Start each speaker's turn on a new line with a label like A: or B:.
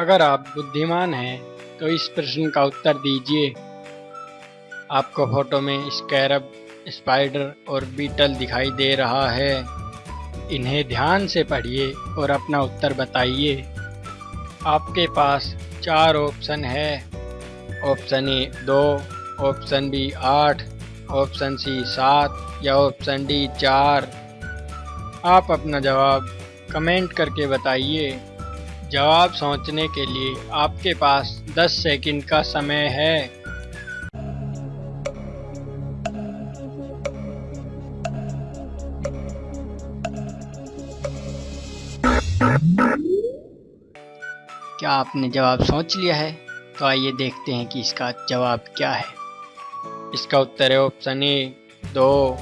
A: अगर आप बुद्धिमान हैं तो इस प्रश्न का उत्तर दीजिए। आपको फ़ोटो में स्कैरब, स्पाइडर और बीटल दिखाई दे रहा है। इन्हें ध्यान से पढ़िए और अपना उत्तर बताइए। आपके पास चार ऑप्शन है। ऑप्शन ए दो, ऑप्शन बी आठ, ऑप्शन सी सात या ऑप्शन डी चार। आप अपना जवाब कमेंट करके बताइए। जवाब सोचने के लिए आपके पास 10 सेकंड का समय है। क्या आपने जवाब सोच लिया है? तो आइए देखते हैं कि इसका जवाब क्या है। इसका उत्तर है ऑप्शन ए दो।